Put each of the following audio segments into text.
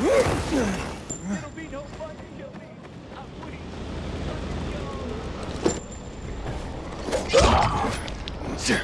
it'll be no fun in your meat i'm putting Sir.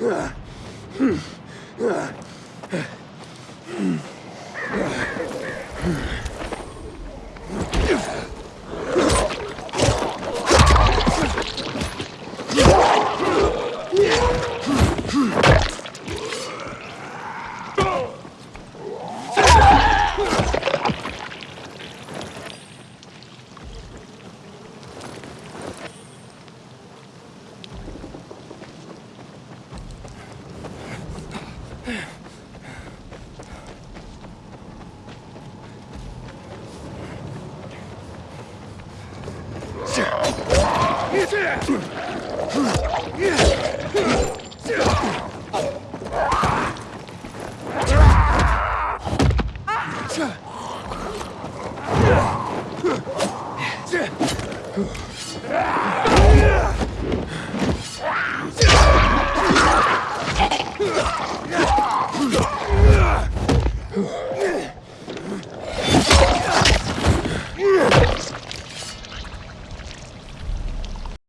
Ugh. Yeah. Whew.